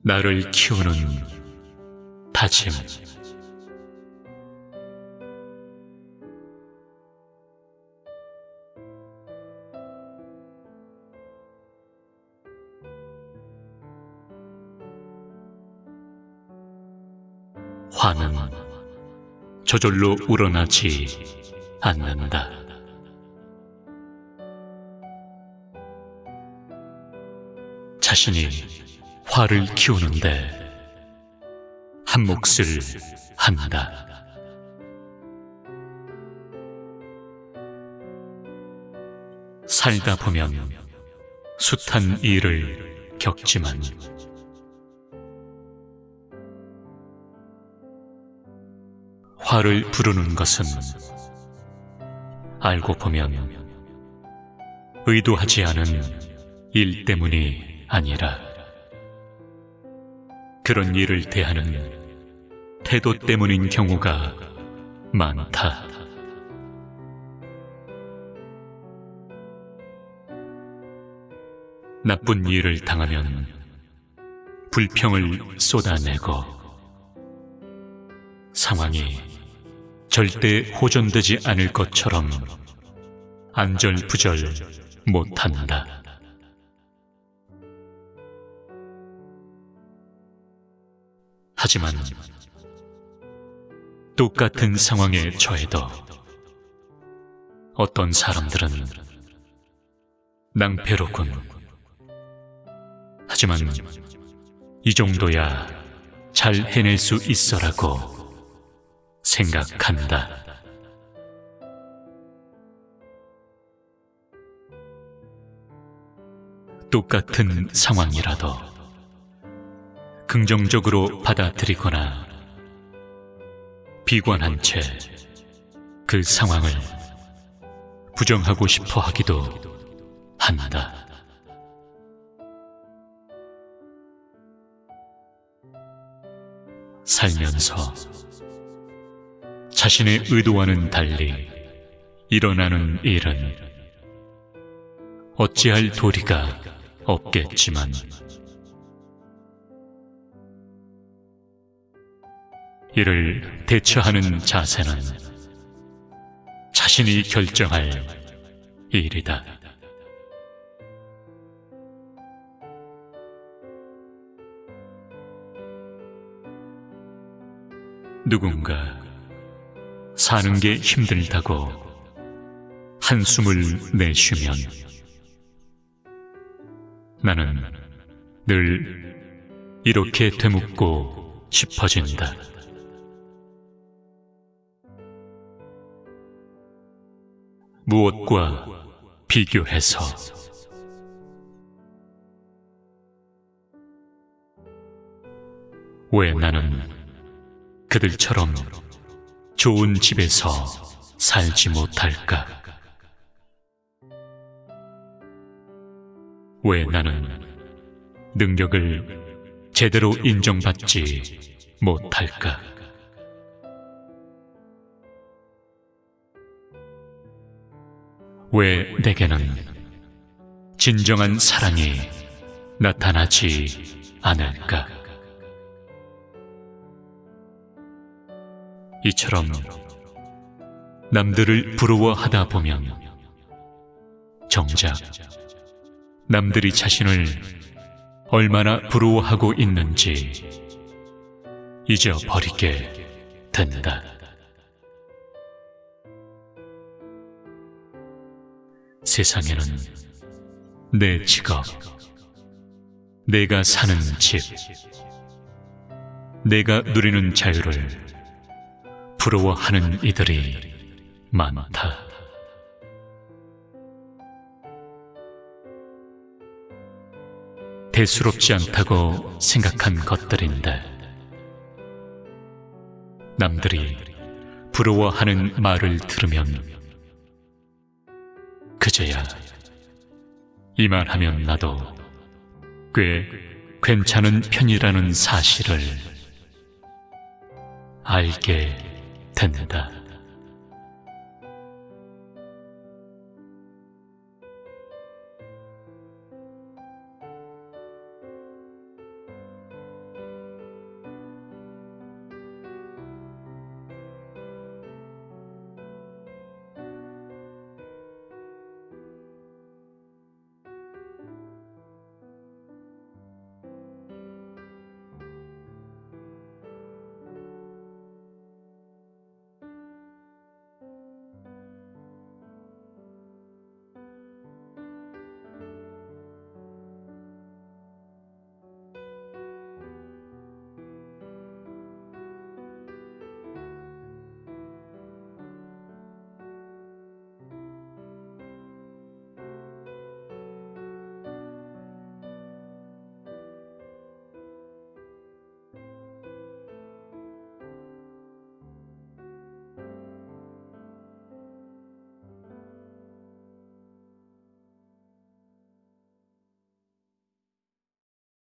나를 키우는 다짐 화는 저절로 우러나지 않는다. 자신이 화를 키우는데 한 몫을 한다. 살다 보면 숱한 일을 겪지만 화를 부르는 것은 알고 보면 의도하지 않은 일 때문이 아니라 그런 일을 대하는 태도 때문인 경우가 많다. 나쁜 일을 당하면 불평을 쏟아내고 상황이 절대 호전되지 않을 것처럼 안절부절 못한다. 하지만 똑같은 상황에 처해도 어떤 사람들은 낭패로군. 하지만 이 정도야 잘 해낼 수 있어라고 생각한다. 똑같은 상황이라도 긍정적으로 받아들이거나 비관한 채 그 상황을 부정하고 싶어 하기도 한다. 살면서 자신의 의도와는 달리 일어나는 일은 어찌할 도리가 없겠지만 이를 대처하는 자세는 자신이 결정할 일이다. 누군가 사는 게 힘들다고 한숨을 내쉬면 나는 늘 이렇게 되묻고 싶어진다. 무엇과 비교해서 왜 나는 그들처럼 좋은 집에서 살지 못할까? 왜 나는 능력을 제대로 인정받지 못할까? 왜 내게는 진정한 사랑이 나타나지 않을까? 이처럼 남들을 부러워하다 보면 정작 남들이 자신을 얼마나 부러워하고 있는지 잊어버리게 된다. 세상에는 내 직업, 내가 사는 집, 내가 누리는 자유를 부러워하는 이들이 많다. 대수롭지 않다고 생각한 것들인데 남들이 부러워하는 말을 들으면 그제야 이만 하면 나도 꽤 괜찮은 편이라는 사실을 알게 된다.